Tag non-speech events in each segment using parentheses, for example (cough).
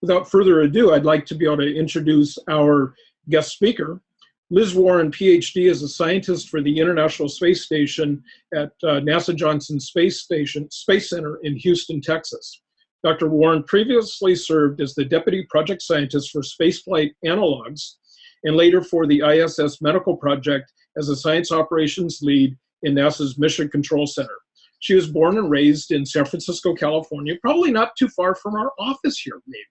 without further ado, I'd like to be able to introduce our guest speaker. Liz Warren, PhD, is a scientist for the International Space Station at uh, NASA Johnson Space Station Space Center in Houston, Texas. Dr. Warren previously served as the Deputy Project Scientist for Spaceflight Analogs and later for the ISS Medical Project as a Science Operations Lead in NASA's Mission Control Center. She was born and raised in San Francisco, California, probably not too far from our office here, maybe.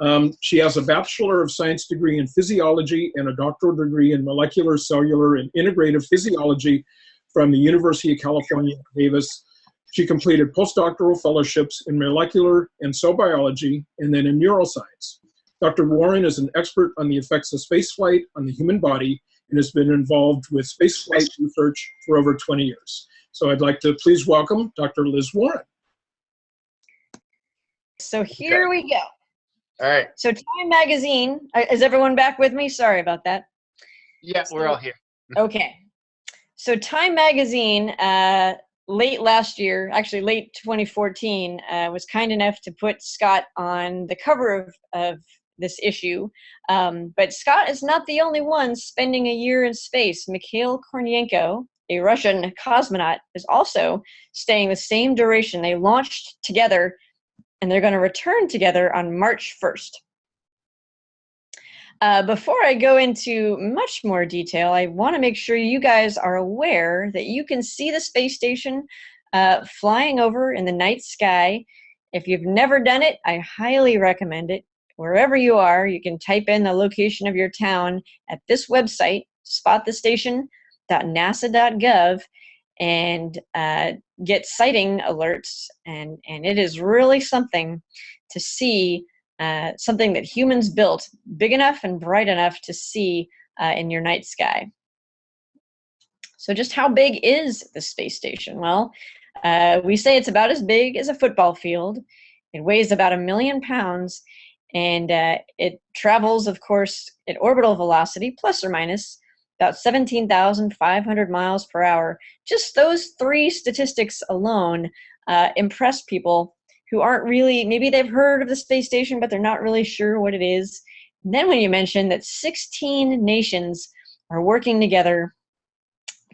Um, she has a Bachelor of Science degree in Physiology and a doctoral degree in Molecular, Cellular, and Integrative Physiology from the University of California, Davis. She completed postdoctoral fellowships in molecular and cell biology and then in neuroscience. Dr. Warren is an expert on the effects of spaceflight on the human body and has been involved with spaceflight research for over 20 years. So I'd like to please welcome Dr. Liz Warren. So here we go. All right. So Time Magazine, uh, is everyone back with me? Sorry about that. Yeah, we're all here. (laughs) okay. So Time Magazine, uh, late last year, actually late 2014, uh, was kind enough to put Scott on the cover of, of this issue. Um, but Scott is not the only one spending a year in space. Mikhail Kornienko, a Russian cosmonaut, is also staying the same duration. They launched together and they're going to return together on March 1st. Uh, before I go into much more detail, I want to make sure you guys are aware that you can see the space station uh, flying over in the night sky. If you've never done it, I highly recommend it. Wherever you are, you can type in the location of your town at this website, spotthestation.nasa.gov, and uh, get sighting alerts. And, and it is really something to see uh, something that humans built big enough and bright enough to see uh, in your night sky. So just how big is the space station? Well, uh, we say it's about as big as a football field. It weighs about a million pounds and uh, it travels, of course, at orbital velocity, plus or minus, about 17,500 miles per hour. Just those three statistics alone uh, impress people who aren't really, maybe they've heard of the space station, but they're not really sure what it is. And then when you mention that 16 nations are working together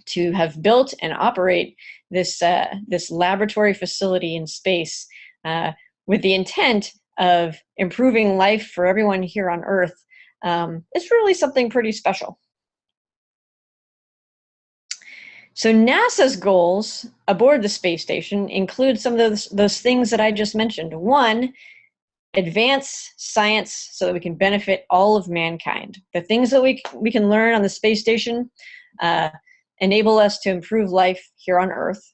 to have built and operate this, uh, this laboratory facility in space uh, with the intent of improving life for everyone here on Earth, um, it's really something pretty special. So NASA's goals aboard the space station include some of those, those things that I just mentioned. One, advance science so that we can benefit all of mankind. The things that we, we can learn on the space station uh, enable us to improve life here on Earth.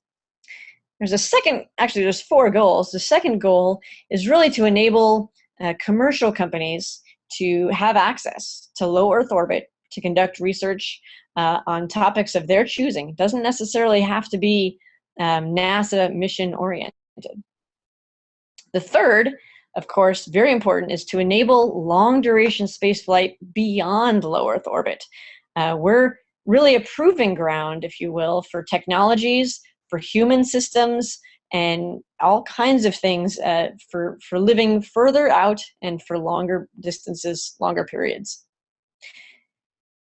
There's a second, actually there's four goals. The second goal is really to enable uh, commercial companies to have access to low Earth orbit to conduct research uh, on topics of their choosing. It doesn't necessarily have to be um, NASA mission oriented. The third, of course, very important, is to enable long duration spaceflight beyond low Earth orbit. Uh, we're really a proving ground, if you will, for technologies for human systems and all kinds of things uh, for, for living further out and for longer distances, longer periods.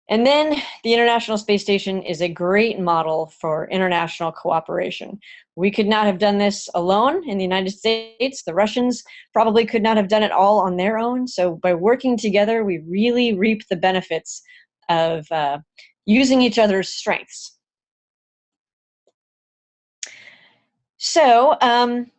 And then the International Space Station is a great model for international cooperation. We could not have done this alone in the United States. The Russians probably could not have done it all on their own. So by working together, we really reap the benefits of uh, using each other's strengths. So um,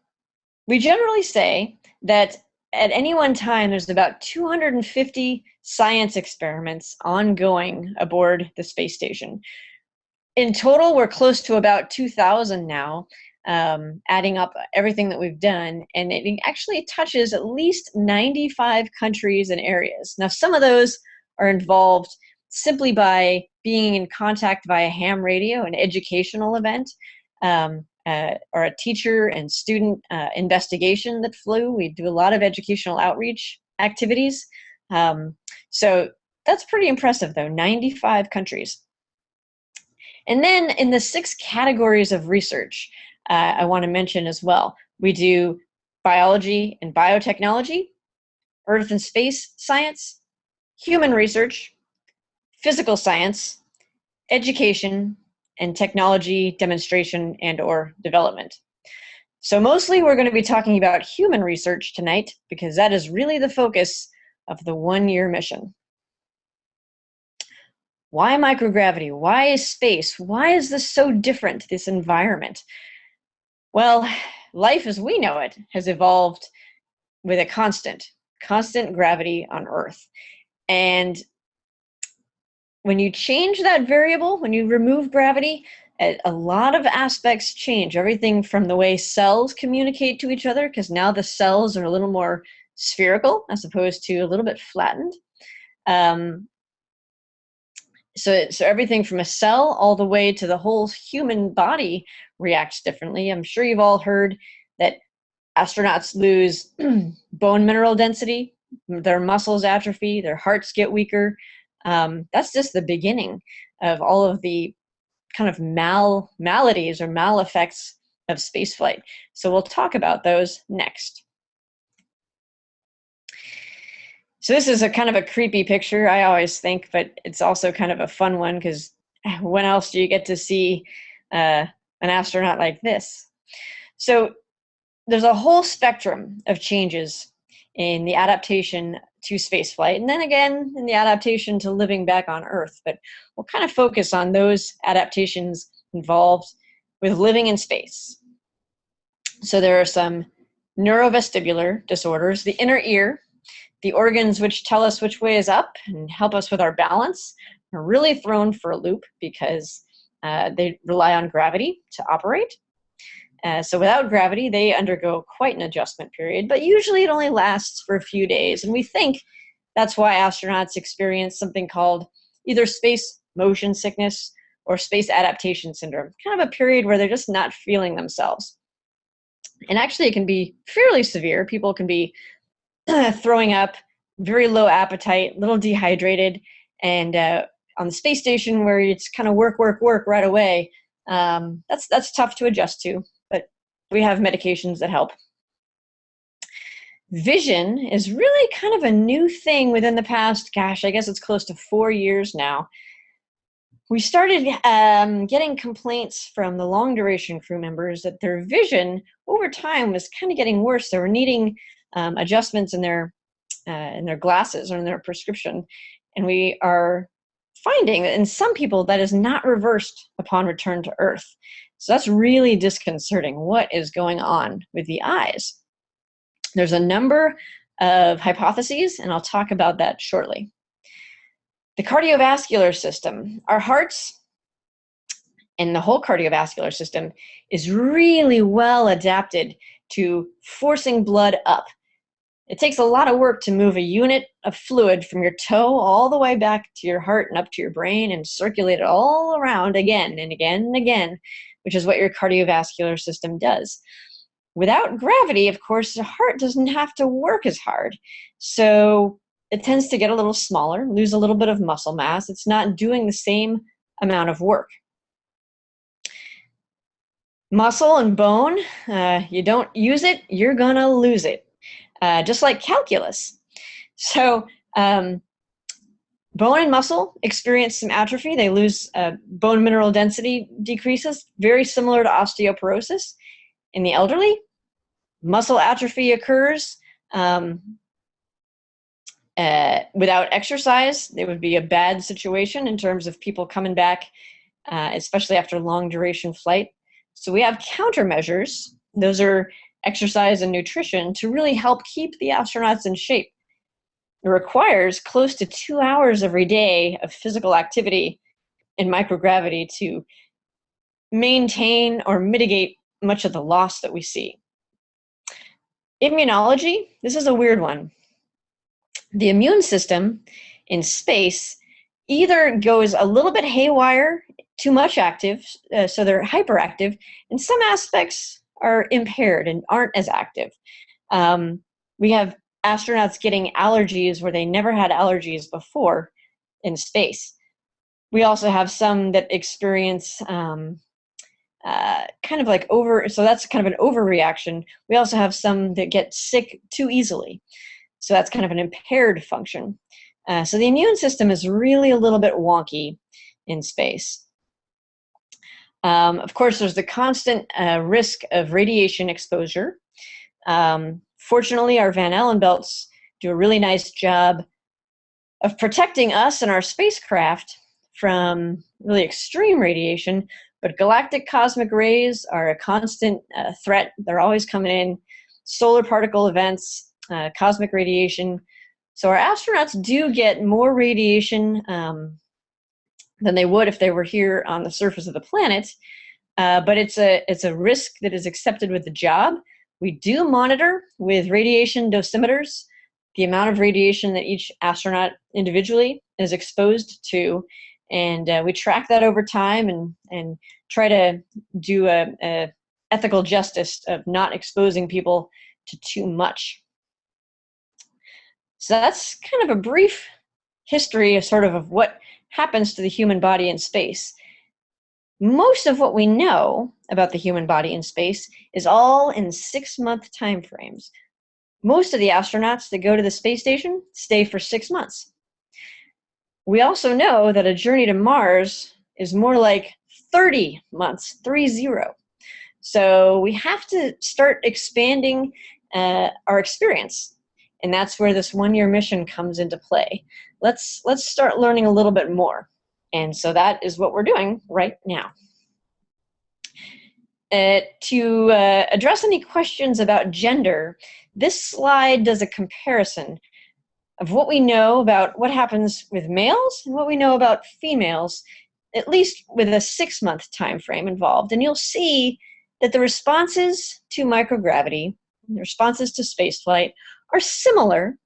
we generally say that at any one time, there's about 250 science experiments ongoing aboard the space station. In total, we're close to about 2,000 now, um, adding up everything that we've done, and it actually touches at least 95 countries and areas. Now, some of those are involved simply by being in contact via ham radio, an educational event. Um, uh, or a teacher and student uh, investigation that flew. We do a lot of educational outreach activities. Um, so that's pretty impressive though, 95 countries. And then in the six categories of research, uh, I wanna mention as well, we do biology and biotechnology, earth and space science, human research, physical science, education, and technology demonstration and or development. So mostly we're going to be talking about human research tonight because that is really the focus of the one-year mission. Why microgravity? Why is space? Why is this so different, this environment? Well, life as we know it has evolved with a constant, constant gravity on Earth. And when you change that variable, when you remove gravity, a, a lot of aspects change. Everything from the way cells communicate to each other, because now the cells are a little more spherical as opposed to a little bit flattened. Um, so, so everything from a cell all the way to the whole human body reacts differently. I'm sure you've all heard that astronauts lose (clears throat) bone mineral density, their muscles atrophy, their hearts get weaker. Um, that's just the beginning of all of the kind of mal maladies or mal effects of spaceflight. So we'll talk about those next. So this is a kind of a creepy picture, I always think, but it's also kind of a fun one because (laughs) when else do you get to see uh, an astronaut like this? So there's a whole spectrum of changes in the adaptation to spaceflight, and then again in the adaptation to living back on Earth. But we'll kind of focus on those adaptations involved with living in space. So there are some neurovestibular disorders. The inner ear the organs which tell us which way is up and help us with our balance are really thrown for a loop because uh, they rely on gravity to operate. Uh, so without gravity, they undergo quite an adjustment period, but usually it only lasts for a few days. And we think that's why astronauts experience something called either space motion sickness or space adaptation syndrome, kind of a period where they're just not feeling themselves. And actually, it can be fairly severe. People can be (clears throat) throwing up, very low appetite, little dehydrated, and uh, on the space station where it's kind of work, work, work right away, um, that's that's tough to adjust to. But we have medications that help. Vision is really kind of a new thing within the past. Gosh, I guess it's close to four years now. We started um, getting complaints from the long duration crew members that their vision over time was kind of getting worse. They were needing um, adjustments in their uh, in their glasses or in their prescription, and we are finding that in some people that is not reversed upon return to Earth. So that's really disconcerting. What is going on with the eyes? There's a number of hypotheses, and I'll talk about that shortly. The cardiovascular system, our hearts and the whole cardiovascular system is really well adapted to forcing blood up it takes a lot of work to move a unit of fluid from your toe all the way back to your heart and up to your brain and circulate it all around again and again and again, which is what your cardiovascular system does. Without gravity, of course, the heart doesn't have to work as hard. So it tends to get a little smaller, lose a little bit of muscle mass. It's not doing the same amount of work. Muscle and bone, uh, you don't use it, you're gonna lose it. Uh, just like calculus. So um, bone and muscle experience some atrophy. They lose uh, bone mineral density decreases, very similar to osteoporosis. In the elderly, muscle atrophy occurs um, uh, without exercise. It would be a bad situation in terms of people coming back, uh, especially after long duration flight. So we have countermeasures. Those are exercise and nutrition to really help keep the astronauts in shape. It requires close to two hours every day of physical activity in microgravity to maintain or mitigate much of the loss that we see. Immunology, this is a weird one. The immune system in space either goes a little bit haywire, too much active, uh, so they're hyperactive. In some aspects, are impaired and aren't as active. Um, we have astronauts getting allergies where they never had allergies before in space. We also have some that experience um, uh, kind of like over, so that's kind of an overreaction. We also have some that get sick too easily. So that's kind of an impaired function. Uh, so the immune system is really a little bit wonky in space. Um, of course, there's the constant uh, risk of radiation exposure. Um, fortunately, our Van Allen belts do a really nice job of protecting us and our spacecraft from really extreme radiation, but galactic cosmic rays are a constant uh, threat. They're always coming in. Solar particle events, uh, cosmic radiation. So our astronauts do get more radiation um, than they would if they were here on the surface of the planet. Uh, but it's a it's a risk that is accepted with the job. We do monitor with radiation dosimeters the amount of radiation that each astronaut individually is exposed to, and uh, we track that over time and and try to do a, a ethical justice of not exposing people to too much. So that's kind of a brief history of sort of, of what happens to the human body in space. Most of what we know about the human body in space is all in six month time frames. Most of the astronauts that go to the space station stay for six months. We also know that a journey to Mars is more like 30 months, three zero. So we have to start expanding uh, our experience. And that's where this one year mission comes into play. Let's, let's start learning a little bit more. And so that is what we're doing right now. Uh, to uh, address any questions about gender, this slide does a comparison of what we know about what happens with males and what we know about females, at least with a six month time frame involved. And you'll see that the responses to microgravity, the responses to spaceflight, are similar.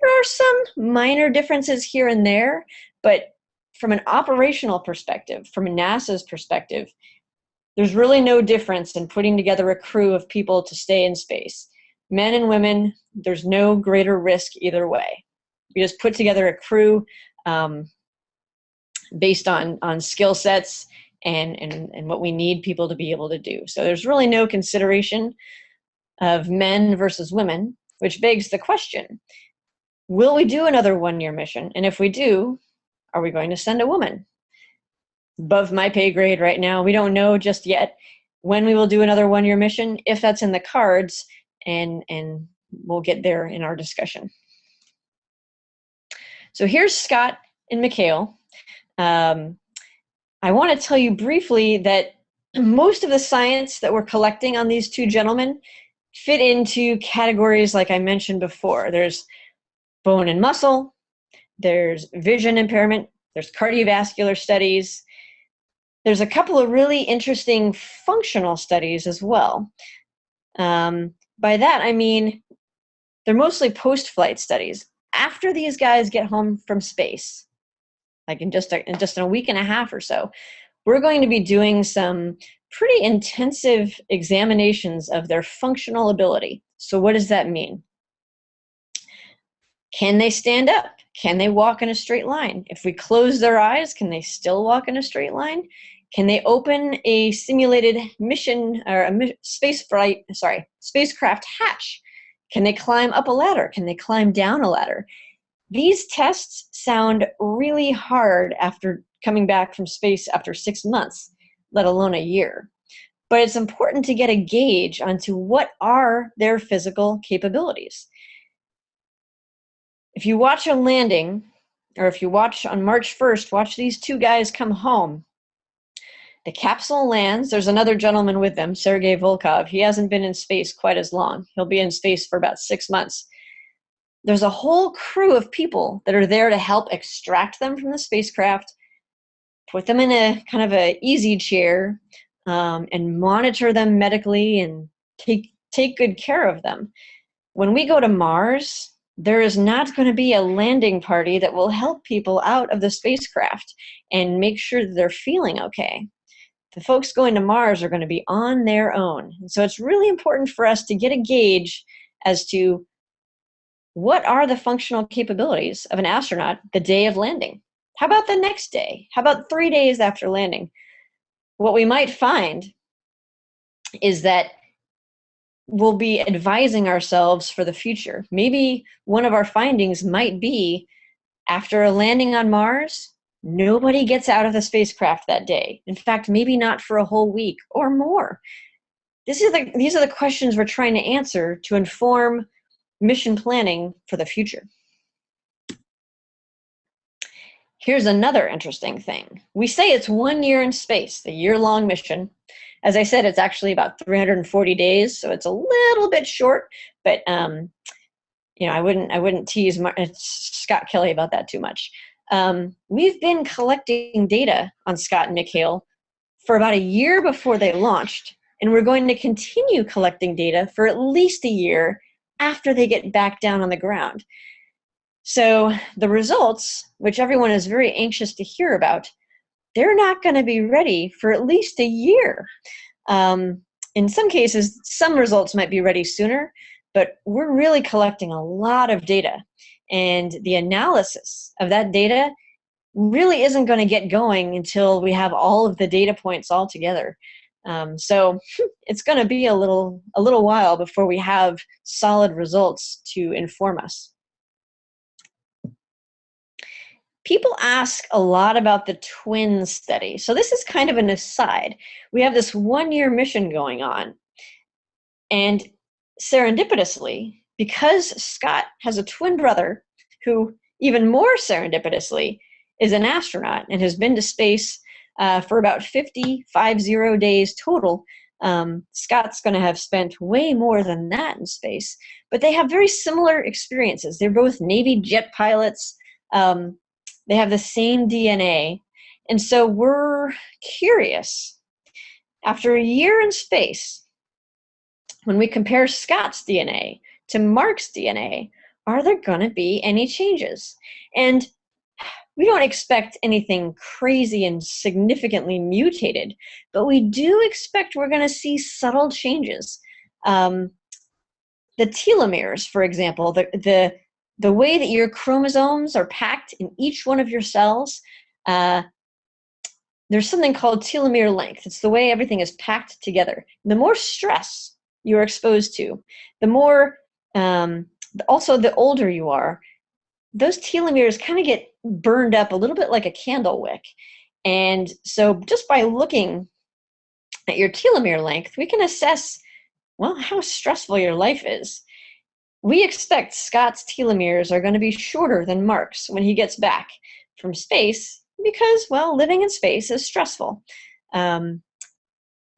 There are some minor differences here and there, but from an operational perspective, from NASA's perspective, there's really no difference in putting together a crew of people to stay in space. Men and women, there's no greater risk either way. We just put together a crew um, based on, on skill sets and, and, and what we need people to be able to do. So there's really no consideration of men versus women, which begs the question, will we do another one-year mission? And if we do, are we going to send a woman? above my pay grade right now. We don't know just yet when we will do another one-year mission, if that's in the cards, and, and we'll get there in our discussion. So here's Scott and Mikhail. Um, I want to tell you briefly that most of the science that we're collecting on these two gentlemen fit into categories like I mentioned before. There's bone and muscle, there's vision impairment, there's cardiovascular studies, there's a couple of really interesting functional studies as well. Um, by that, I mean, they're mostly post-flight studies. After these guys get home from space, like in just, a, in just in a week and a half or so, we're going to be doing some pretty intensive examinations of their functional ability. So what does that mean? Can they stand up? Can they walk in a straight line? If we close their eyes, can they still walk in a straight line? Can they open a simulated mission or a space flight, sorry, spacecraft hatch? Can they climb up a ladder? Can they climb down a ladder? These tests sound really hard after coming back from space after six months, let alone a year. But it's important to get a gauge onto what are their physical capabilities. If you watch a landing, or if you watch on March 1st, watch these two guys come home the capsule lands. There's another gentleman with them, Sergei Volkov. He hasn't been in space quite as long. He'll be in space for about six months. There's a whole crew of people that are there to help extract them from the spacecraft, put them in a kind of a easy chair, um, and monitor them medically and take take good care of them. When we go to Mars, there is not going to be a landing party that will help people out of the spacecraft and make sure that they're feeling okay the folks going to Mars are going to be on their own. So it's really important for us to get a gauge as to what are the functional capabilities of an astronaut the day of landing? How about the next day? How about three days after landing? What we might find is that we'll be advising ourselves for the future. Maybe one of our findings might be after a landing on Mars, nobody gets out of the spacecraft that day. In fact, maybe not for a whole week or more. This is the, these are the questions we're trying to answer to inform mission planning for the future. Here's another interesting thing. We say it's one year in space, the year-long mission. As I said, it's actually about 340 days, so it's a little bit short, but um, you know, I wouldn't, I wouldn't tease Mar Scott Kelly about that too much. Um, we've been collecting data on Scott and Mikhail for about a year before they launched, and we're going to continue collecting data for at least a year after they get back down on the ground. So the results, which everyone is very anxious to hear about, they're not going to be ready for at least a year. Um, in some cases, some results might be ready sooner, but we're really collecting a lot of data. And the analysis of that data really isn't going to get going until we have all of the data points all together. Um, so (laughs) it's going to be a little, a little while before we have solid results to inform us. People ask a lot about the twin study. So this is kind of an aside. We have this one-year mission going on. And serendipitously, because Scott has a twin brother who, even more serendipitously, is an astronaut and has been to space uh, for about 50, five zero days total. Um, Scott's going to have spent way more than that in space, but they have very similar experiences. They're both Navy jet pilots. Um, they have the same DNA. And so we're curious. After a year in space, when we compare Scott's DNA to Mark's DNA, are there going to be any changes? And we don't expect anything crazy and significantly mutated, but we do expect we're going to see subtle changes. Um, the telomeres, for example, the, the, the way that your chromosomes are packed in each one of your cells, uh, there's something called telomere length. It's the way everything is packed together. The more stress you're exposed to, the more, um, also the older you are, those telomeres kind of get burned up a little bit like a candle wick. And so just by looking at your telomere length, we can assess, well, how stressful your life is. We expect Scott's telomeres are going to be shorter than Mark's when he gets back from space because, well, living in space is stressful. Um,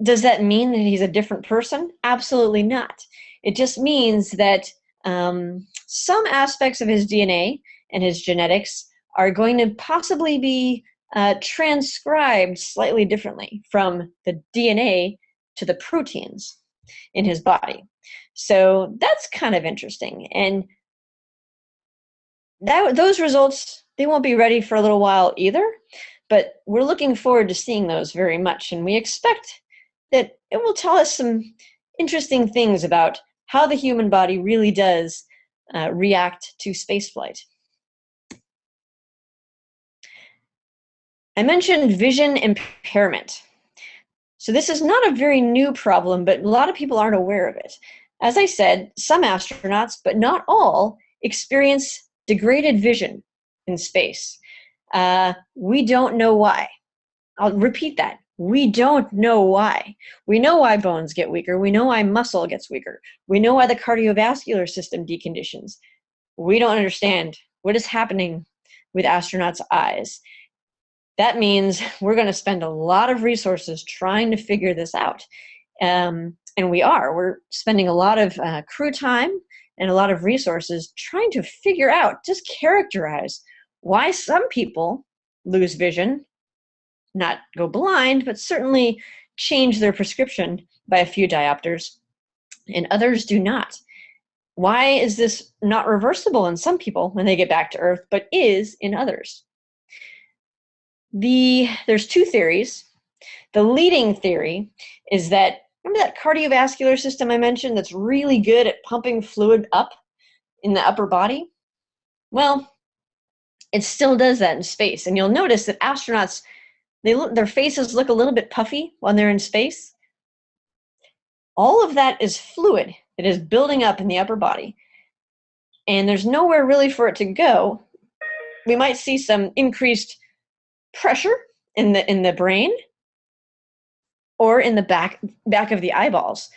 does that mean that he's a different person? Absolutely not. It just means that um, some aspects of his DNA and his genetics are going to possibly be uh, transcribed slightly differently from the DNA to the proteins in his body. So that's kind of interesting. And that, those results, they won't be ready for a little while either, but we're looking forward to seeing those very much. And we expect that it will tell us some interesting things about how the human body really does uh, react to spaceflight. I mentioned vision impairment. So this is not a very new problem, but a lot of people aren't aware of it. As I said, some astronauts, but not all, experience degraded vision in space. Uh, we don't know why. I'll repeat that. We don't know why. We know why bones get weaker. We know why muscle gets weaker. We know why the cardiovascular system deconditions. We don't understand what is happening with astronauts' eyes. That means (laughs) we're going to spend a lot of resources trying to figure this out. Um, and we are. We're spending a lot of uh, crew time and a lot of resources trying to figure out, just characterize why some people lose vision not go blind, but certainly change their prescription by a few diopters, and others do not. Why is this not reversible in some people when they get back to Earth, but is in others? The, there's two theories. The leading theory is that, remember that cardiovascular system I mentioned that's really good at pumping fluid up in the upper body? Well, it still does that in space. And you'll notice that astronauts they look, their faces look a little bit puffy when they're in space. All of that is fluid It is building up in the upper body. And there's nowhere really for it to go. We might see some increased pressure in the in the brain or in the back back of the eyeballs.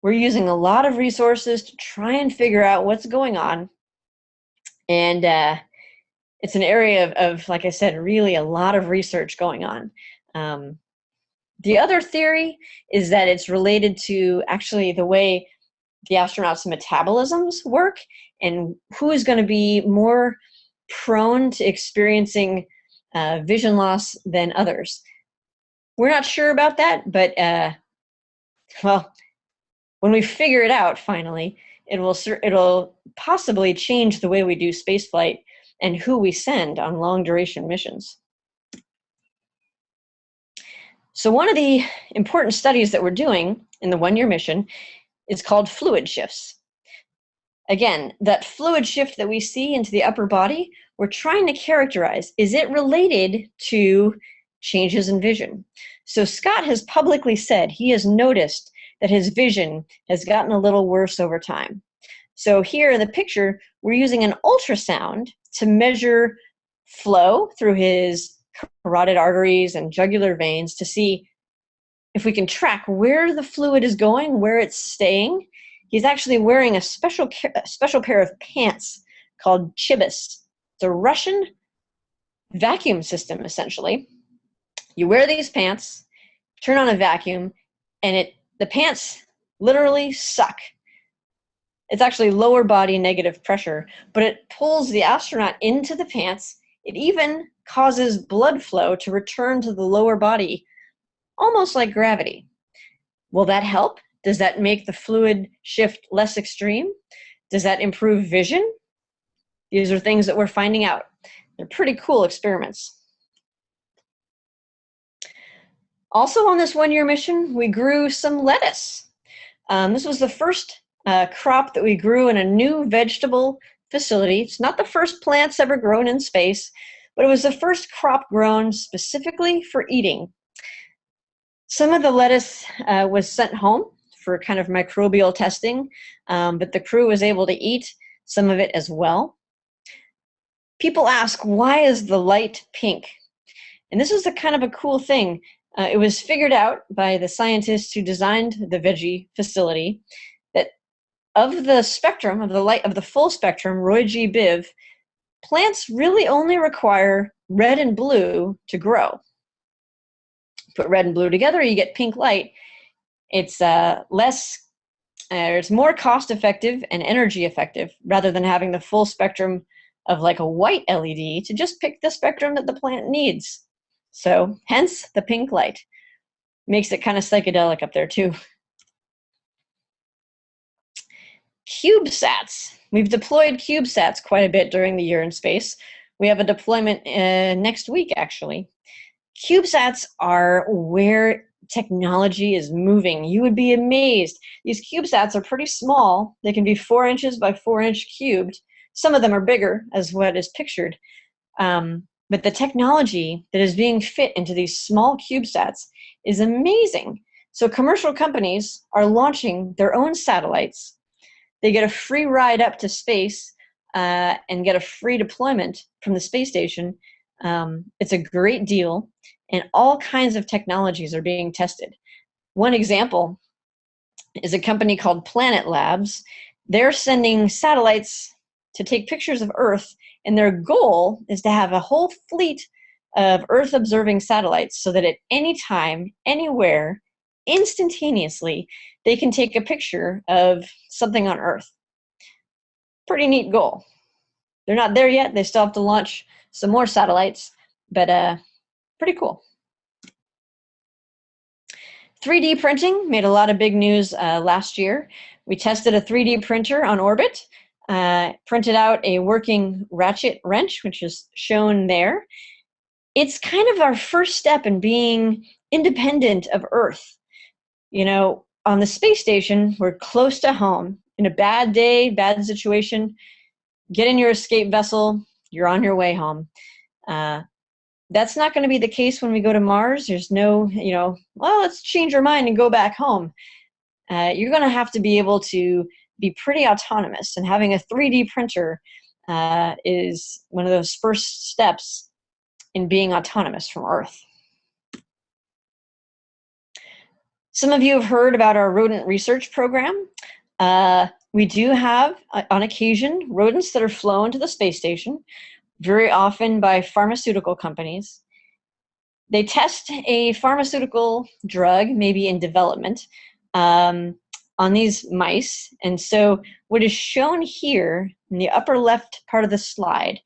We're using a lot of resources to try and figure out what's going on. And uh, it's an area of, of, like I said, really a lot of research going on. Um, the other theory is that it's related to actually the way the astronauts' metabolisms work and who is going to be more prone to experiencing uh, vision loss than others. We're not sure about that, but uh, well, when we figure it out finally, it will it'll possibly change the way we do spaceflight and who we send on long duration missions. So one of the important studies that we're doing in the one-year mission is called fluid shifts. Again, that fluid shift that we see into the upper body, we're trying to characterize, is it related to changes in vision? So Scott has publicly said he has noticed that his vision has gotten a little worse over time. So here in the picture, we're using an ultrasound to measure flow through his carotid arteries and jugular veins to see if we can track where the fluid is going, where it's staying. He's actually wearing a special, special pair of pants called Chibis. It's a Russian vacuum system, essentially. You wear these pants, turn on a vacuum, and it the pants literally suck. It's actually lower body negative pressure, but it pulls the astronaut into the pants. It even causes blood flow to return to the lower body, almost like gravity. Will that help? Does that make the fluid shift less extreme? Does that improve vision? These are things that we're finding out. They're pretty cool experiments. Also on this one-year mission, we grew some lettuce. Um, this was the first uh, crop that we grew in a new vegetable facility. It's not the first plants ever grown in space, but it was the first crop grown specifically for eating. Some of the lettuce uh, was sent home for kind of microbial testing, um, but the crew was able to eat some of it as well. People ask, why is the light pink? And this is a kind of a cool thing. Uh, it was figured out by the scientists who designed the veggie facility that of the spectrum, of the light, of the full spectrum, Roy G. Biv, plants really only require red and blue to grow. Put red and blue together, you get pink light. It's uh, less, uh, it's more cost effective and energy effective rather than having the full spectrum of like a white LED to just pick the spectrum that the plant needs. So hence the pink light. Makes it kind of psychedelic up there too. CubeSats. We've deployed CubeSats quite a bit during the year in space. We have a deployment uh, next week, actually. CubeSats are where technology is moving. You would be amazed. These CubeSats are pretty small. They can be four inches by four inch cubed. Some of them are bigger, as what is pictured. Um, but the technology that is being fit into these small CubeSats is amazing. So commercial companies are launching their own satellites. They get a free ride up to space uh, and get a free deployment from the space station. Um, it's a great deal, and all kinds of technologies are being tested. One example is a company called Planet Labs. They're sending satellites to take pictures of Earth and their goal is to have a whole fleet of Earth observing satellites so that at any time, anywhere, instantaneously, they can take a picture of something on Earth. Pretty neat goal. They're not there yet. They still have to launch some more satellites, but uh, pretty cool. 3D printing made a lot of big news uh, last year. We tested a 3D printer on orbit uh, printed out a working ratchet wrench, which is shown there. It's kind of our first step in being independent of Earth. You know, on the space station, we're close to home. In a bad day, bad situation, get in your escape vessel, you're on your way home. Uh, that's not going to be the case when we go to Mars. There's no, you know, well, let's change our mind and go back home. uh, you're going to have to be able to be pretty autonomous. And having a 3D printer uh, is one of those first steps in being autonomous from Earth. Some of you have heard about our rodent research program. Uh, we do have, uh, on occasion, rodents that are flown to the space station, very often by pharmaceutical companies. They test a pharmaceutical drug, maybe in development, um, on these mice. And so what is shown here in the upper left part of the slide,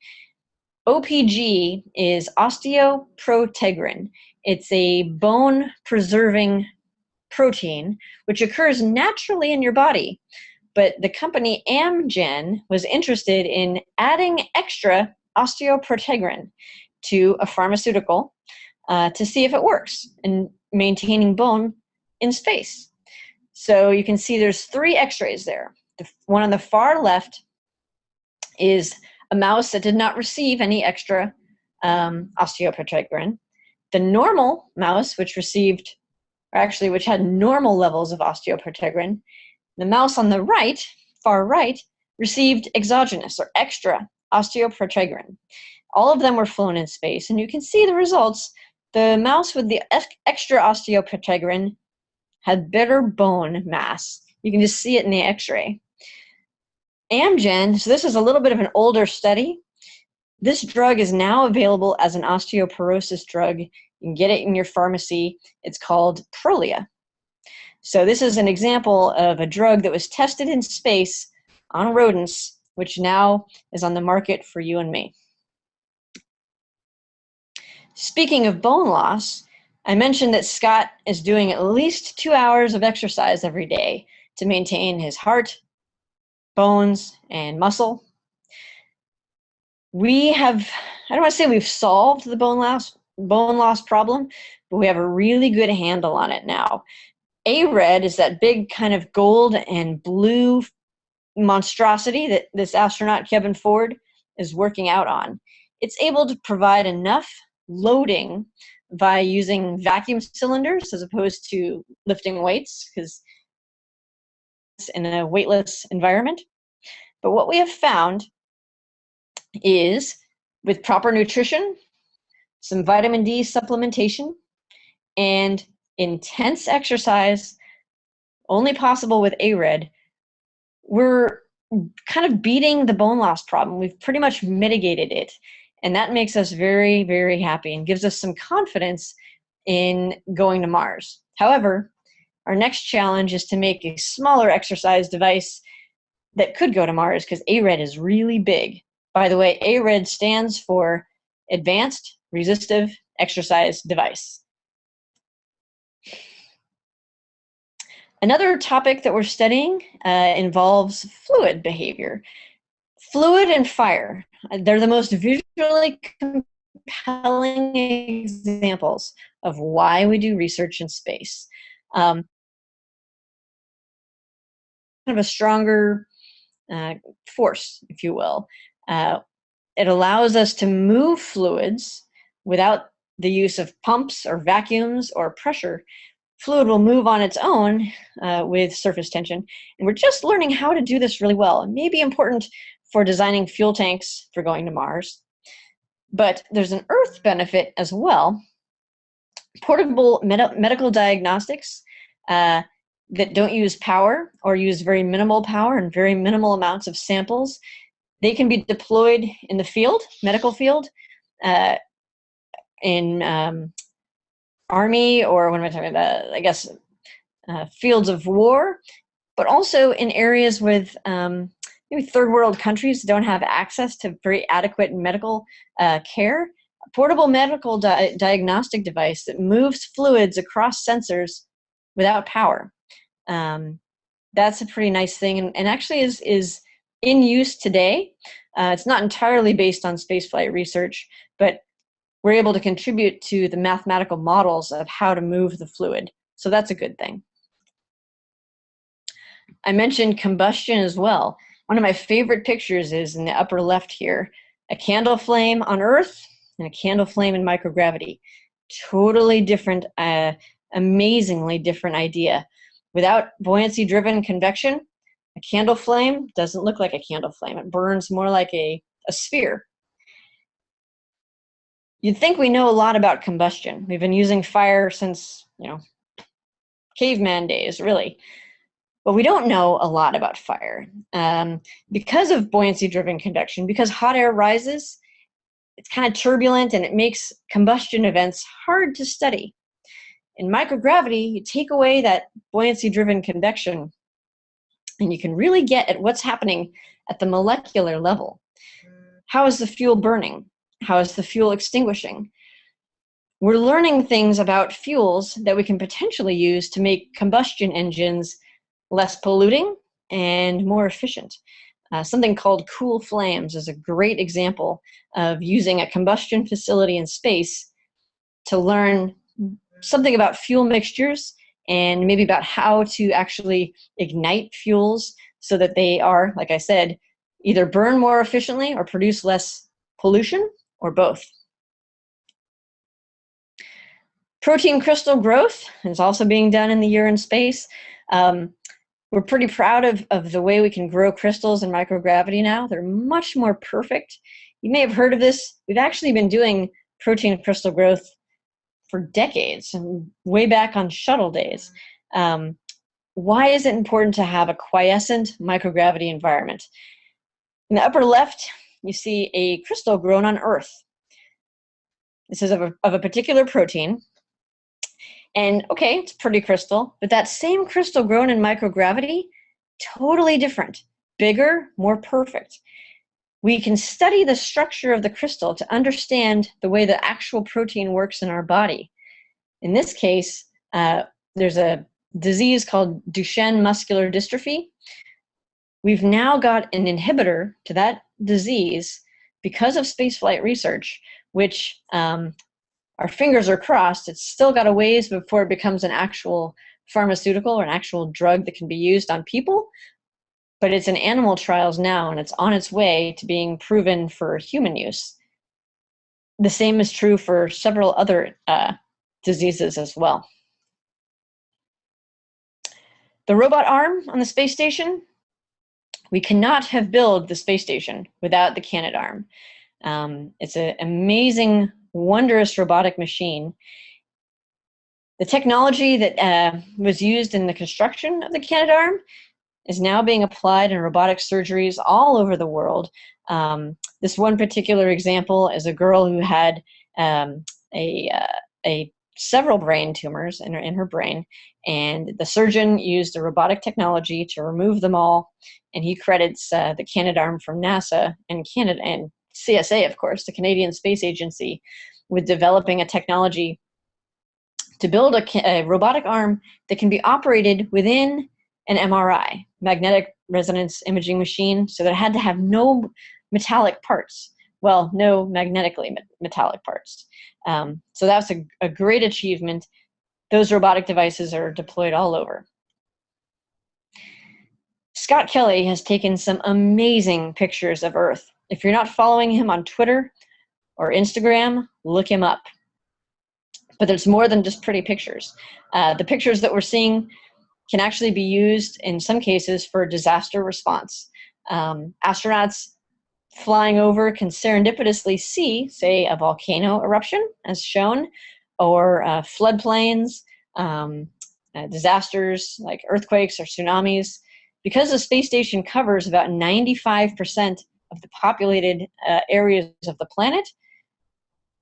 OPG is osteoprotegrin. It's a bone preserving protein, which occurs naturally in your body. But the company Amgen was interested in adding extra osteoprotegrin to a pharmaceutical uh, to see if it works in maintaining bone in space. So you can see there's three x-rays there. The one on the far left is a mouse that did not receive any extra um, osteoprotegrin. The normal mouse, which received, or actually which had normal levels of osteoprotegrin, the mouse on the right, far right, received exogenous or extra osteoprotegrin. All of them were flown in space, and you can see the results. The mouse with the extra osteoprotegrin had better bone mass. You can just see it in the x-ray. Amgen, so this is a little bit of an older study. This drug is now available as an osteoporosis drug. You can get it in your pharmacy. It's called Prolia. So this is an example of a drug that was tested in space on rodents, which now is on the market for you and me. Speaking of bone loss, I mentioned that Scott is doing at least two hours of exercise every day to maintain his heart, bones, and muscle. We have, I don't want to say we've solved the bone loss, bone loss problem, but we have a really good handle on it now. ARED is that big kind of gold and blue monstrosity that this astronaut Kevin Ford is working out on. It's able to provide enough loading by using vacuum cylinders as opposed to lifting weights because it's in a weightless environment. But what we have found is with proper nutrition, some vitamin D supplementation, and intense exercise, only possible with ARED, we're kind of beating the bone loss problem. We've pretty much mitigated it. And that makes us very, very happy and gives us some confidence in going to Mars. However, our next challenge is to make a smaller exercise device that could go to Mars because ARED is really big. By the way, ARED stands for Advanced Resistive Exercise Device. Another topic that we're studying uh, involves fluid behavior. Fluid and fire. They're the most visually compelling examples of why we do research in space. Um, kind of a stronger uh, force, if you will. Uh, it allows us to move fluids without the use of pumps or vacuums or pressure. Fluid will move on its own uh, with surface tension. And we're just learning how to do this really well. It may be important for designing fuel tanks for going to Mars. But there's an Earth benefit as well. Portable med medical diagnostics uh, that don't use power or use very minimal power and very minimal amounts of samples, they can be deployed in the field, medical field, uh, in um, army or what am I talking about? I guess uh, fields of war, but also in areas with um, maybe third world countries don't have access to very adequate medical uh, care, a portable medical di diagnostic device that moves fluids across sensors without power. Um, that's a pretty nice thing and, and actually is, is in use today. Uh, it's not entirely based on spaceflight research, but we're able to contribute to the mathematical models of how to move the fluid. So that's a good thing. I mentioned combustion as well. One of my favorite pictures is in the upper left here, a candle flame on Earth and a candle flame in microgravity. Totally different, uh, amazingly different idea. Without buoyancy-driven convection, a candle flame doesn't look like a candle flame. It burns more like a, a sphere. You'd think we know a lot about combustion. We've been using fire since, you know, caveman days, really. But we don't know a lot about fire. Um, because of buoyancy-driven convection, because hot air rises, it's kind of turbulent and it makes combustion events hard to study. In microgravity, you take away that buoyancy-driven convection and you can really get at what's happening at the molecular level. How is the fuel burning? How is the fuel extinguishing? We're learning things about fuels that we can potentially use to make combustion engines less polluting and more efficient. Uh, something called cool flames is a great example of using a combustion facility in space to learn something about fuel mixtures and maybe about how to actually ignite fuels so that they are, like I said, either burn more efficiently or produce less pollution or both. Protein crystal growth is also being done in the urine space. Um, we're pretty proud of, of the way we can grow crystals in microgravity now. They're much more perfect. You may have heard of this. We've actually been doing protein crystal growth for decades, and way back on shuttle days. Um, why is it important to have a quiescent microgravity environment? In the upper left, you see a crystal grown on Earth. This is of a, of a particular protein. And okay, it's pretty crystal, but that same crystal grown in microgravity, totally different, bigger, more perfect we can study the structure of the crystal to understand the way the actual protein works in our body. In this case, uh, there's a disease called Duchenne muscular dystrophy. We've now got an inhibitor to that disease because of spaceflight research, which um, our fingers are crossed. It's still got a ways before it becomes an actual pharmaceutical or an actual drug that can be used on people, but it's in animal trials now and it's on its way to being proven for human use. The same is true for several other uh, diseases as well. The robot arm on the space station, we cannot have built the space station without the Canadarm. Um, it's an amazing, wondrous robotic machine. The technology that uh, was used in the construction of the Canadarm is now being applied in robotic surgeries all over the world. Um, this one particular example is a girl who had um, a, uh, a several brain tumors in her, in her brain, and the surgeon used a robotic technology to remove them all, and he credits uh, the Canadarm from NASA and Canada and CSA, of course, the Canadian Space Agency, with developing a technology to build a, a robotic arm that can be operated within an MRI, magnetic resonance imaging machine, so that it had to have no metallic parts. Well, no magnetically metallic parts. Um, so that's a, a great achievement. Those robotic devices are deployed all over. Scott Kelly has taken some amazing pictures of Earth. If you're not following him on Twitter or Instagram, look him up. But there's more than just pretty pictures. Uh, the pictures that we're seeing can actually be used in some cases for disaster response. Um, astronauts flying over can serendipitously see, say, a volcano eruption, as shown, or uh, floodplains, um, uh, disasters like earthquakes or tsunamis. Because the space station covers about 95% of the populated uh, areas of the planet,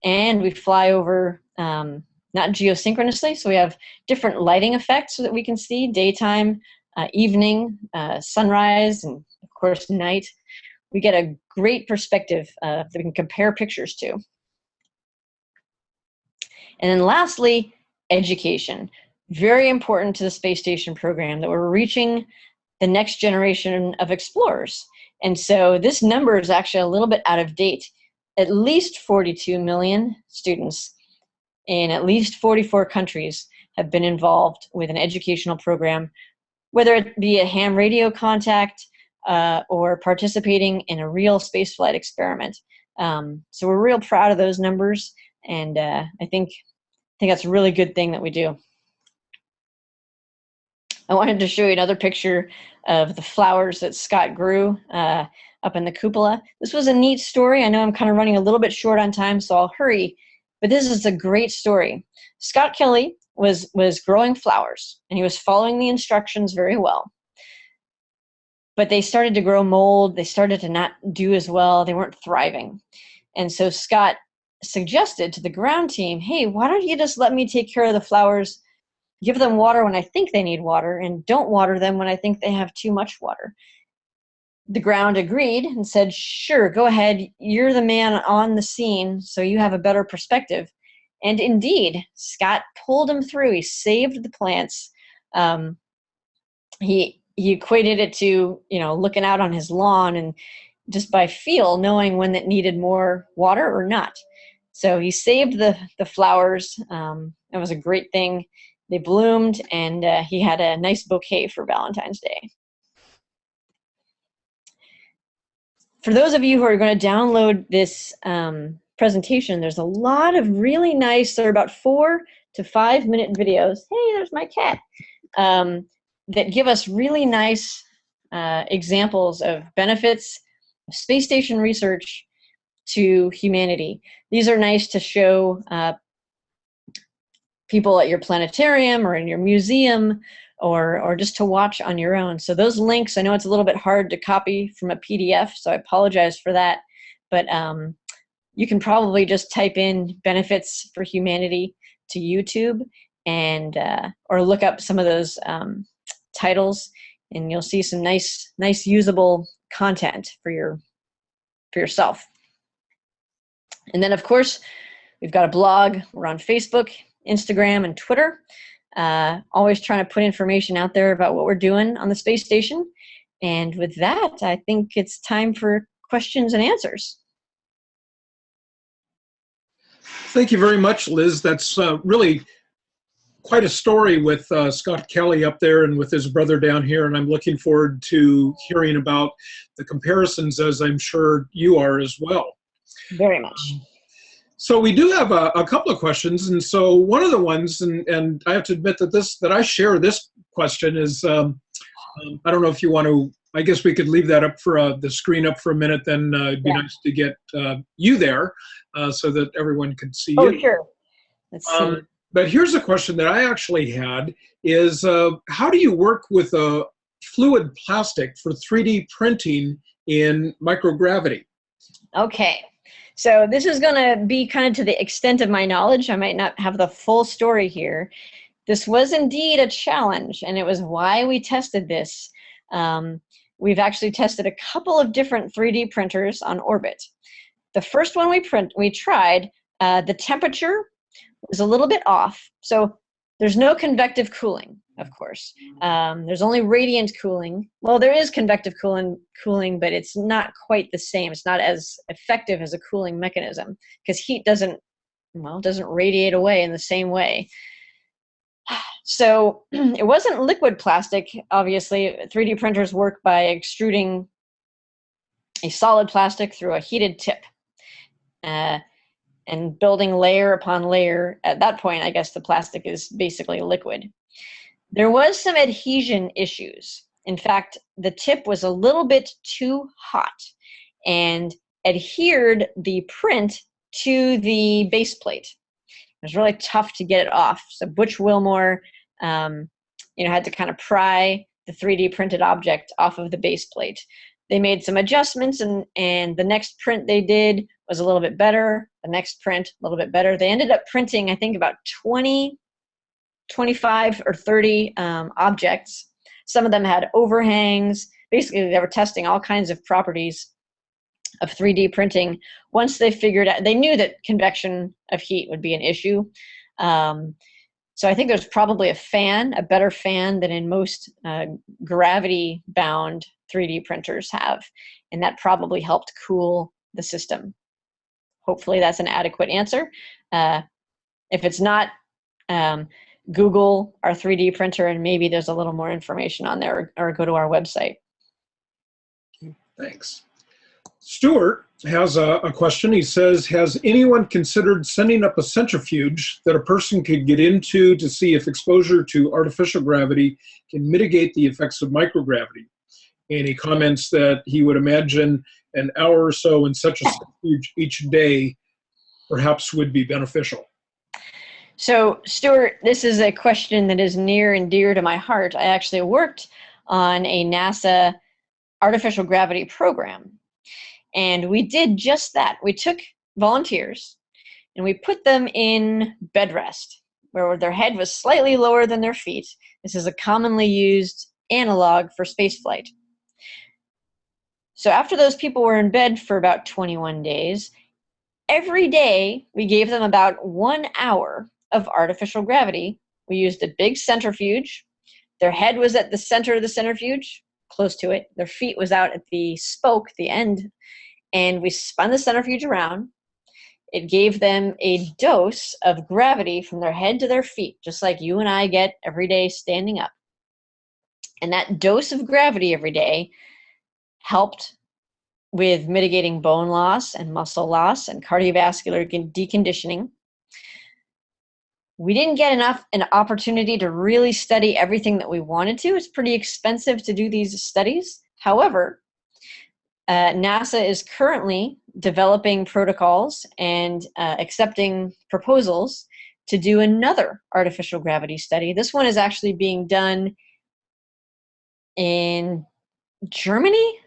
and we fly over um, not geosynchronously. So we have different lighting effects so that we can see daytime, uh, evening, uh, sunrise, and of course night. We get a great perspective uh, that we can compare pictures to. And then lastly, education. Very important to the space station program that we're reaching the next generation of explorers. And so this number is actually a little bit out of date. At least 42 million students in at least 44 countries have been involved with an educational program, whether it be a ham radio contact uh, or participating in a real spaceflight experiment. Um, so we're real proud of those numbers, and uh, I think I think that's a really good thing that we do. I wanted to show you another picture of the flowers that Scott grew uh, up in the cupola. This was a neat story. I know I'm kind of running a little bit short on time, so I'll hurry. But this is a great story. Scott Kelly was was growing flowers, and he was following the instructions very well. But they started to grow mold. They started to not do as well. They weren't thriving, and so Scott suggested to the ground team, "Hey, why don't you just let me take care of the flowers?" Give them water when I think they need water and don't water them when I think they have too much water. The ground agreed and said, Sure, go ahead. You're the man on the scene, so you have a better perspective. And indeed, Scott pulled him through. He saved the plants. Um, he he equated it to you know looking out on his lawn and just by feel knowing when it needed more water or not. So he saved the the flowers. Um, that was a great thing they bloomed and uh, he had a nice bouquet for Valentine's Day. For those of you who are going to download this um, presentation, there's a lot of really nice, there are about four to five minute videos. Hey, there's my cat. Um, that give us really nice uh, examples of benefits of space station research to humanity. These are nice to show uh, people at your planetarium or in your museum or, or just to watch on your own. So those links, I know it's a little bit hard to copy from a PDF, so I apologize for that. But um, you can probably just type in benefits for humanity to YouTube and uh, or look up some of those um, titles and you'll see some nice, nice usable content for your for yourself. And then of course, we've got a blog, we're on Facebook, Instagram, and Twitter. Uh, always trying to put information out there about what we're doing on the space station. And with that, I think it's time for questions and answers. Thank you very much, Liz. That's uh, really quite a story with uh, Scott Kelly up there and with his brother down here, and I'm looking forward to hearing about the comparisons, as I'm sure you are as well. Very much. So we do have a, a, couple of questions, and so one of the ones, and, and I have to admit that this that I share this question is, um, um, I don't know if you want to. I guess we could leave that up for uh, the screen up for a minute. Then uh, it'd be yeah. nice to get uh, you there uh, so that everyone could see oh, you. Oh, sure. Let's see. Um, but here's a question that I actually had: is uh, how do you work with a fluid plastic for 3D printing in microgravity? Okay. So this is going to be kind of to the extent of my knowledge. I might not have the full story here. This was indeed a challenge, and it was why we tested this. Um, we've actually tested a couple of different 3D printers on orbit. The first one we print we tried, uh, the temperature was a little bit off. So there's no convective cooling of course. Um, there's only radiant cooling. Well, there is convective cooling, cooling, but it's not quite the same. It's not as effective as a cooling mechanism because heat doesn't, well, doesn't radiate away in the same way. (sighs) So (clears throat) it wasn't liquid plastic, obviously. 3D printers work by extruding a solid plastic through a heated tip. Uh, and building layer upon layer. At that point, I guess the plastic is basically liquid. There was some adhesion issues. In fact, the tip was a little bit too hot and adhered the print to the base plate. It was really tough to get it off. So Butch Wilmore, um, you know, had to kind of pry the 3D printed object off of the base plate. They made some adjustments, and and the next print they did was a little bit better. The next print a little bit better. They ended up printing, I think, about 20 25 or 30 um, objects. Some of them had overhangs. Basically, they were testing all kinds of properties of 3D printing. Once they figured out, they knew that convection of heat would be an issue. Um, so I think there's probably a fan, a better fan than in most uh, gravity-bound 3D printers have, and that probably helped cool the system. Hopefully that's an adequate answer. Uh, if it's not, um, Google our 3D printer and maybe there's a little more information on there or, or go to our website. Thanks. Stuart has a, a question. He says, has anyone considered sending up a centrifuge that a person could get into to see if exposure to artificial gravity can mitigate the effects of microgravity? And he comments that he would imagine an hour or so in such a centrifuge each day perhaps would be beneficial. So, Stuart, this is a question that is near and dear to my heart. I actually worked on a NASA artificial gravity program. And we did just that. We took volunteers and we put them in bed rest, where their head was slightly lower than their feet. This is a commonly used analog for spaceflight. So after those people were in bed for about 21 days, every day we gave them about one hour of artificial gravity. We used a big centrifuge. Their head was at the center of the centrifuge, close to it. Their feet was out at the spoke, the end, and we spun the centrifuge around. It gave them a dose of gravity from their head to their feet, just like you and I get every day standing up. And that dose of gravity every day helped with mitigating bone loss and muscle loss and cardiovascular deconditioning we didn't get enough an opportunity to really study everything that we wanted to. It's pretty expensive to do these studies. However, uh, NASA is currently developing protocols and uh, accepting proposals to do another artificial gravity study. This one is actually being done in Germany,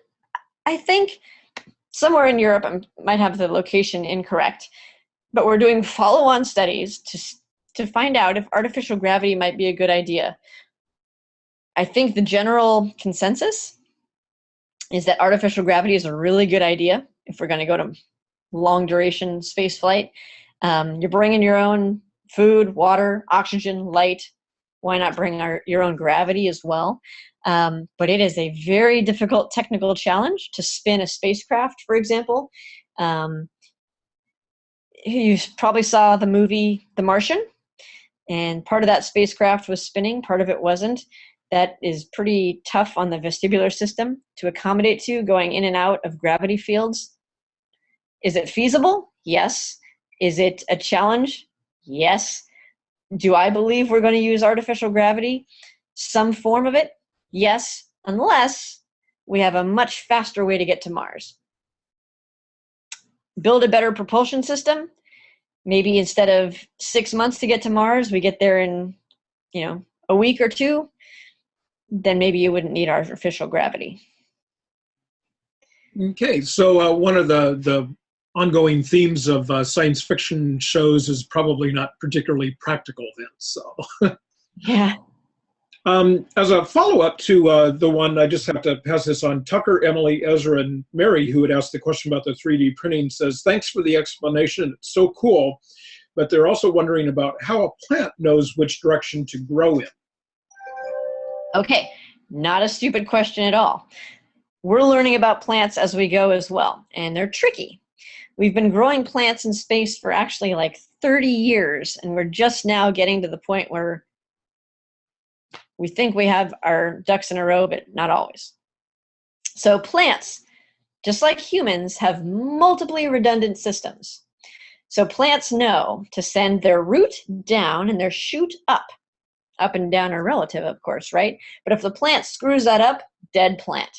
I think, somewhere in Europe. I might have the location incorrect, but we're doing follow-on studies to to find out if artificial gravity might be a good idea. I think the general consensus is that artificial gravity is a really good idea if we're going to go to long duration space flight. Um, you're bringing your own food, water, oxygen, light. Why not bring our, your own gravity as well? Um, but it is a very difficult technical challenge to spin a spacecraft, for example. Um, you probably saw the movie The Martian and part of that spacecraft was spinning, part of it wasn't. That is pretty tough on the vestibular system to accommodate to going in and out of gravity fields. Is it feasible? Yes. Is it a challenge? Yes. Do I believe we're going to use artificial gravity? Some form of it? Yes, unless we have a much faster way to get to Mars. Build a better propulsion system? Maybe instead of six months to get to Mars, we get there in, you know, a week or two, then maybe you wouldn't need artificial gravity. Okay, so uh, one of the, the ongoing themes of uh, science fiction shows is probably not particularly practical then, so. (laughs) yeah. Um, as a follow-up to uh, the one, I just have to pass this on. Tucker, Emily, Ezra, and Mary, who had asked the question about the 3D printing, says, thanks for the explanation. It's so cool. But they're also wondering about how a plant knows which direction to grow in. Okay, not a stupid question at all. We're learning about plants as we go as well, and they're tricky. We've been growing plants in space for actually like 30 years, and we're just now getting to the point where we think we have our ducks in a row, but not always. So plants, just like humans, have multiply redundant systems. So plants know to send their root down and their shoot up. Up and down are relative, of course, right? But if the plant screws that up, dead plant.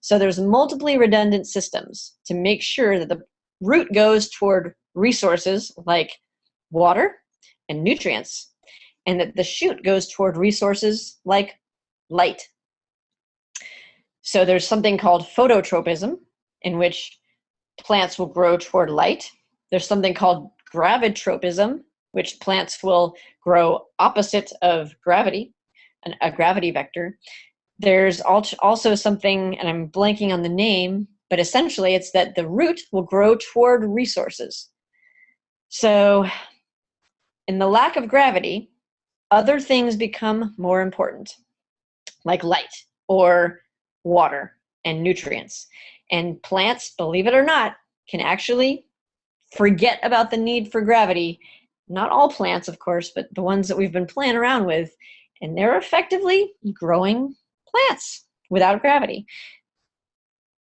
So there's multiply redundant systems to make sure that the root goes toward resources like water and nutrients and that the shoot goes toward resources like light. So there's something called phototropism, in which plants will grow toward light. There's something called gravitropism, which plants will grow opposite of gravity, an, a gravity vector. There's also something, and I'm blanking on the name, but essentially it's that the root will grow toward resources. So in the lack of gravity, other things become more important, like light or water and nutrients. And plants, believe it or not, can actually forget about the need for gravity. Not all plants, of course, but the ones that we've been playing around with. And they're effectively growing plants without gravity.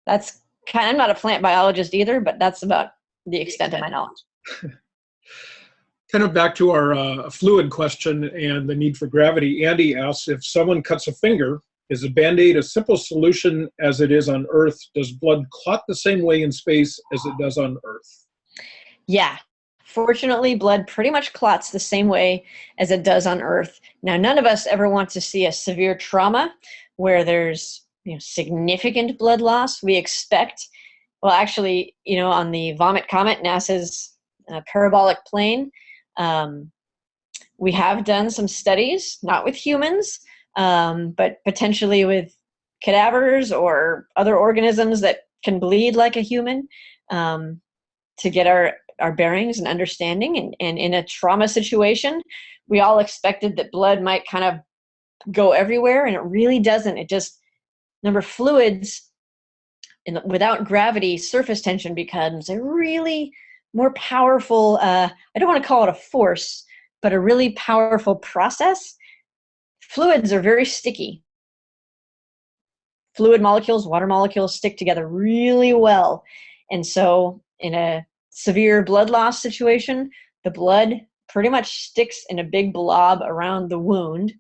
That's kind I'm not a plant biologist either, but that's about the extent of my knowledge. (laughs) kind of back to our uh, fluid question and the need for gravity. Andy asks if someone cuts a finger, is a band-aid a simple solution as it is on Earth? Does blood clot the same way in space as it does on Earth? Yeah. Fortunately, blood pretty much clots the same way as it does on Earth. Now, none of us ever want to see a severe trauma where there's you know, significant blood loss. We expect, well, actually, you know, on the Vomit Comet, NASA's uh, parabolic plane, um, we have done some studies, not with humans, um, but potentially with cadavers or other organisms that can bleed like a human um, to get our, our bearings and understanding. And, and in a trauma situation, we all expected that blood might kind of go everywhere, and it really doesn't. It just, number fluids, in, without gravity, surface tension becomes a really more powerful, uh, I don't want to call it a force, but a really powerful process Fluids are very sticky. Fluid molecules, water molecules stick together really well. And so in a severe blood loss situation, the blood pretty much sticks in a big blob around the wound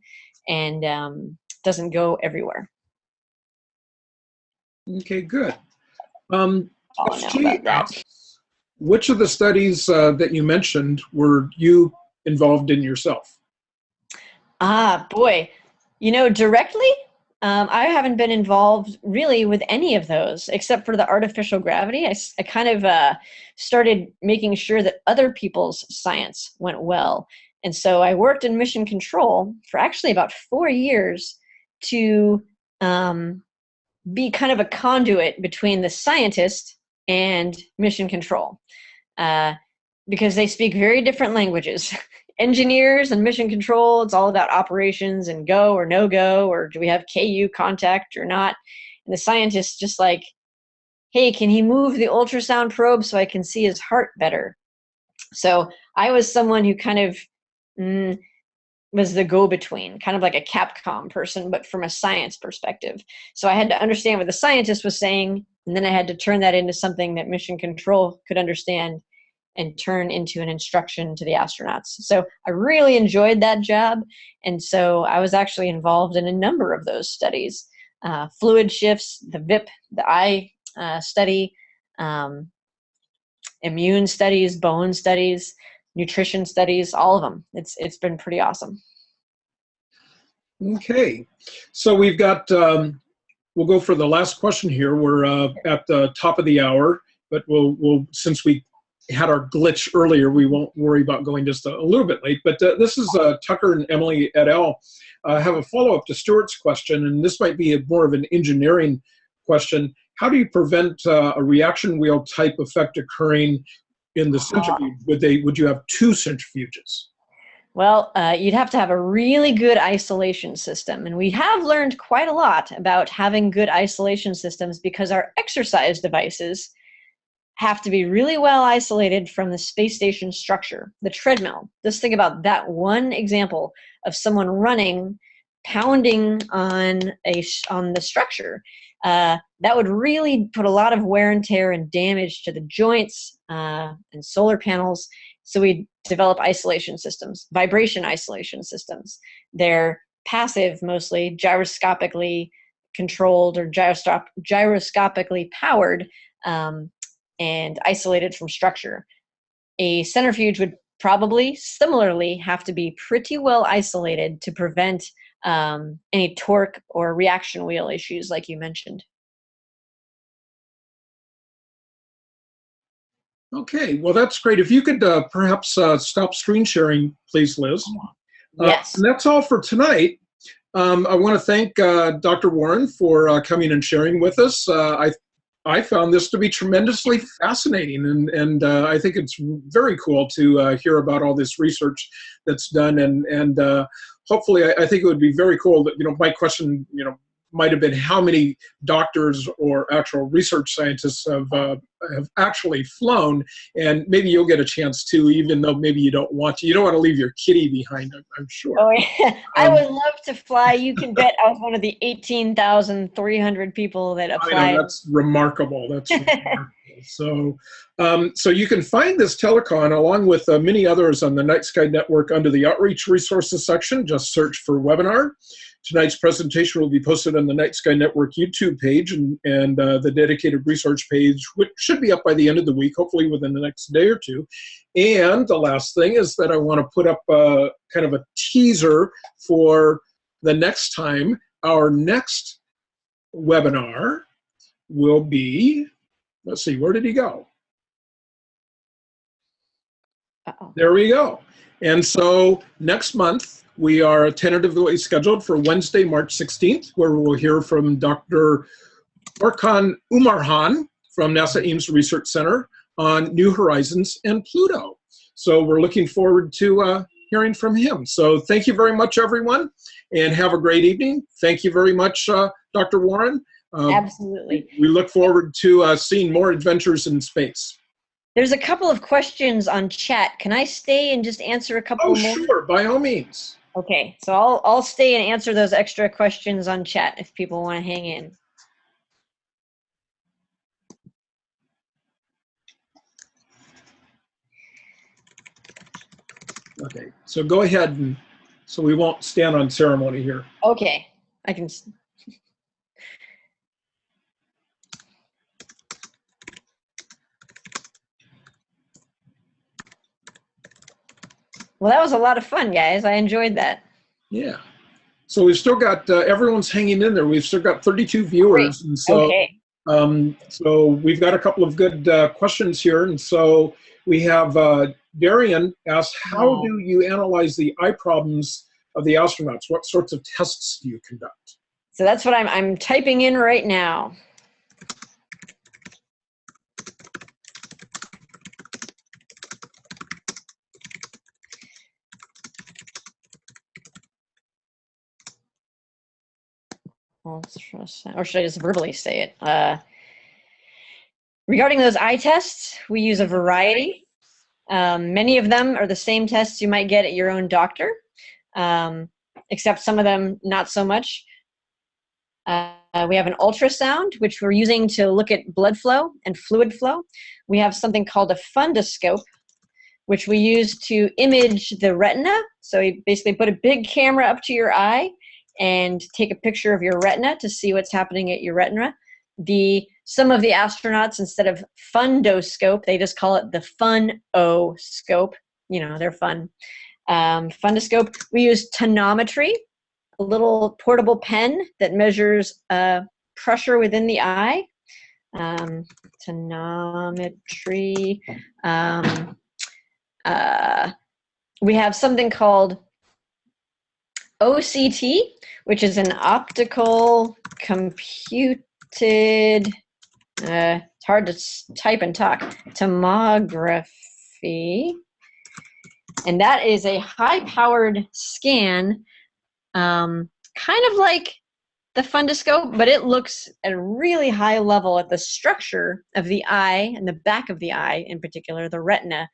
and um, doesn't go everywhere. Okay, good. Um, which of the studies uh, that you mentioned were you involved in yourself? Ah, boy. You know, directly, um, I haven't been involved really with any of those except for the artificial gravity. I, I kind of uh, started making sure that other people's science went well. And so I worked in mission control for actually about four years to um, be kind of a conduit between the scientist and mission control uh, because they speak very different languages. (laughs) engineers and mission control, it's all about operations and go or no go, or do we have KU contact or not? And the scientists just like, hey, can he move the ultrasound probe so I can see his heart better? So I was someone who kind of mm, was the go-between, kind of like a Capcom person, but from a science perspective. So I had to understand what the scientist was saying, and then I had to turn that into something that mission control could understand and turn into an instruction to the astronauts. So I really enjoyed that job. And so I was actually involved in a number of those studies uh, fluid shifts, the VIP, the eye uh, study, um, immune studies, bone studies, nutrition studies, all of them. It's, it's been pretty awesome. Okay, so we've got, um, we'll go for the last question here. We're uh, at the top of the hour, but we'll, we'll since we had our glitch earlier, we won't worry about going just a, a little bit late. But uh, this is uh, Tucker and Emily et al. Uh, have a follow-up to Stuart's question, and this might be a, more of an engineering question. How do you prevent uh, a reaction wheel type effect occurring in the centrifuge? Would they? Would you have two centrifuges? Well, uh, you'd have to have a really good isolation system. And we have learned quite a lot about having good isolation systems because our exercise devices have to be really well isolated from the space station structure, the treadmill. Just think about that one example of someone running, pounding on a on the structure. Uh, that would really put a lot of wear and tear and damage to the joints uh, and solar panels. So we develop isolation systems, vibration isolation systems. They're passive, mostly gyroscopically controlled or gyroscopically powered um, and isolated from structure. A centrifuge would probably similarly have to be pretty well isolated to prevent um, any torque or reaction wheel issues like you mentioned. Okay, well that's great. If you could uh, perhaps uh, stop screen sharing, please, Liz. Uh, yes. and that's all for tonight. Um, I want to thank uh, Dr. Warren for uh, coming and sharing with us. Uh, I I found this to be tremendously fascinating, and and uh, I think it's very cool to uh, hear about all this research that's done, and and uh, hopefully, I, I, think it would be very cool that you know my question, you know, might have been how many doctors or actual research scientists have uh, have actually flown, and maybe you'll get a chance to, even though maybe you don't want to. You don't want to leave your kitty behind, I'm, I'm sure. Oh yeah, (laughs) I Um, would love to fly. You can bet I was one of the eighteen thousand three hundred people that I applied. know that's remarkable. That's (laughs) remarkable. so, um, so you can find this telecon along with uh, many others on the Night Sky Network under the Outreach Resources section. Just search for webinar. Tonight's presentation will be posted on the Night Sky Network YouTube page and, and uh, the dedicated research page, which should be up by the end of the week, hopefully within the next day or two. And the last thing is that I want to put up a, kind of a teaser for the next time. Our next webinar will be, let's see, where did he go? Uh-oh. There we go. And so next month, we are tentatively scheduled for Wednesday, March 16th, where we'll hear from Dr. Orkan Umurhan from NASA Ames Research Center on New Horizons and Pluto. So we're looking forward to uh, hearing from him. So thank you very much, everyone, and have a great evening. Thank you very much, uh, Dr. Warren. Uh, Absolutely. we look forward to uh, seeing more adventures in space. There's a couple of questions on chat. Can I stay and just answer a couple Oh, more? sure, by all means. Okay, so I'll I'll stay and answer those extra questions on chat if people want to hang in. Okay, so go ahead and, so we won't stand on ceremony here. Okay, I can. Well, that was a lot of fun, guys. I enjoyed that. Yeah. So we've still got, uh, everyone's hanging in there. We've still got 32 viewers. And so, okay. um, so we've got a couple of good uh, questions here. And so we have uh, Darian asks, how Oh. do you analyze the eye problems of the astronauts? What sorts of tests do you conduct? So that's what I'm I'm typing in right now. Or should I just verbally say it? Uh, regarding those eye tests, we use a variety. Um, many of them are the same tests you might get at your own doctor, um, except some of them not so much. Uh, we have an ultrasound, which we're using to look at blood flow and fluid flow. We have something called a fundoscope, which we use to image the retina. So you basically put a big camera up to your eye and take a picture of your retina to see what's happening at your retina. The some of the astronauts instead of fundoscope, they just call it the fun o scope. You know, they're fun. Um, fundoscope. We use tonometry, a little portable pen that measures uh, pressure within the eye. Um, tonometry. Um, uh, we have something called OCT, which is an optical computed, uh, it's hard to type and talk, tomography. And that is a high powered scan, um, kind of like the fundoscope, but it looks at a really high level at the structure of the eye and the back of the eye in particular, the retina.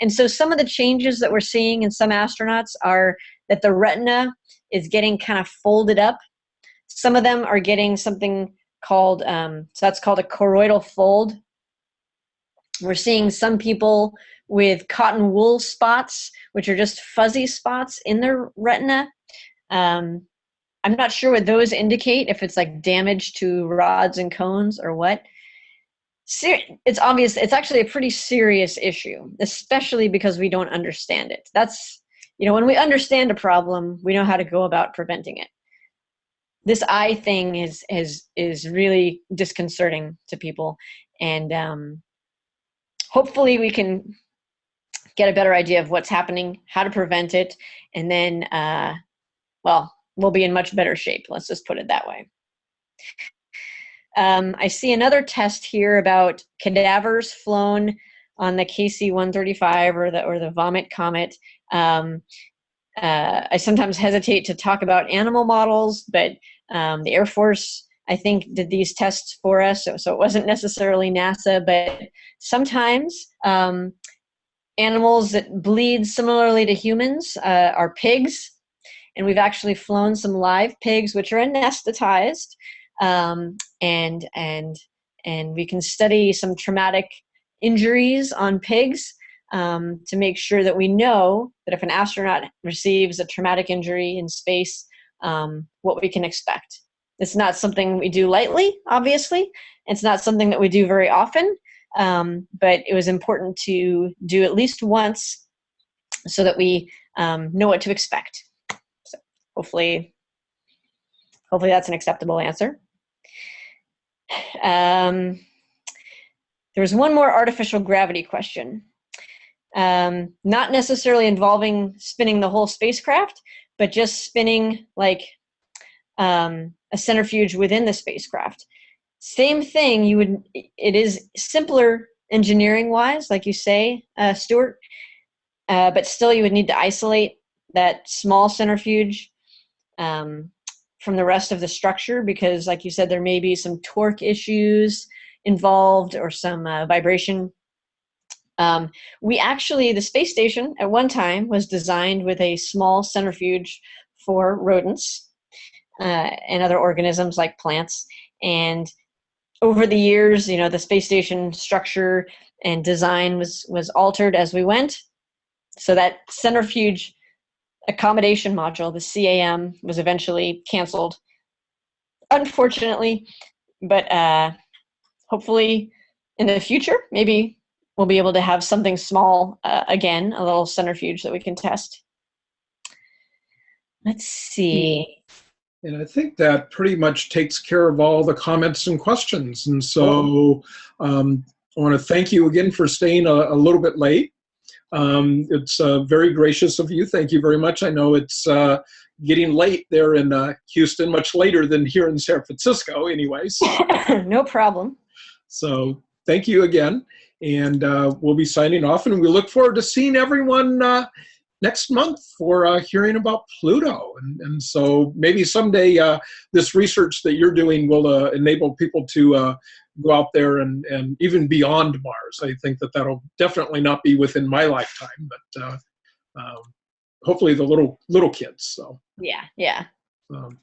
And so some of the changes that we're seeing in some astronauts are that the retina is getting kind of folded up. Some of them are getting something called, um, so that's called a choroidal fold. We're seeing some people with cotton wool spots, which are just fuzzy spots in their retina. Um, I'm not sure what those indicate, if it's like damage to rods and cones or what. Ser- it's obvious, it's actually a pretty serious issue, especially because we don't understand it. That's, you know, when we understand a problem, we know how to go about preventing it. This eye thing is is is really disconcerting to people, and um, hopefully we can get a better idea of what's happening, how to prevent it, and then, uh, well, we'll be in much better shape. Let's just put it that way. Um, I see another test here about cadavers flown on the KC-135 or the or the Vomit Comet. Um, uh, I sometimes hesitate to talk about animal models, but Um, the Air Force, I think, did these tests for us, so, so it wasn't necessarily NASA, but sometimes um, animals that bleed similarly to humans uh, are pigs. And we've actually flown some live pigs, which are anesthetized, um, and and and we can study some traumatic injuries on pigs um, to make sure that we know that if an astronaut receives a traumatic injury in space, um, what we can expect. It's not something we do lightly, obviously. It's not something that we do very often, um, but it was important to do at least once so that we um, know what to expect. So hopefully, hopefully that's an acceptable answer. (sighs) Um, there was one more artificial gravity question. Um, not necessarily involving spinning the whole spacecraft, but just spinning like um, a centrifuge within the spacecraft. Same thing, you would, it is simpler engineering wise, like you say, uh, Stuart, uh, but still you would need to isolate that small centrifuge um, from the rest of the structure because like you said, there may be some torque issues involved or some uh, vibration. Um, we actually, the space station at one time was designed with a small centrifuge for rodents uh, and other organisms like plants. And over the years, you know, the space station structure and design was, was altered as we went. So that centrifuge accommodation module, the CAM, was eventually canceled. Unfortunately, but uh, hopefully in the future, maybe we'll be able to have something small uh, again, a little centrifuge that we can test. Let's see. And I think that pretty much takes care of all the comments and questions. And so um, I want to thank you again for staying a, a little bit late. Um, it's uh, very gracious of you. Thank you very much. I know it's uh, getting late there in uh, Houston, much later than here in San Francisco, anyways. (laughs) no problem. So thank you again. And uh, we'll be signing off, and we look forward to seeing everyone uh, next month for uh, hearing about Pluto. And, and so maybe someday uh, this research that you're doing will uh, enable people to uh, go out there and, and even beyond Mars. I think that that'll definitely not be within my lifetime, but uh, um, hopefully the little little kids. So Yeah, yeah. um,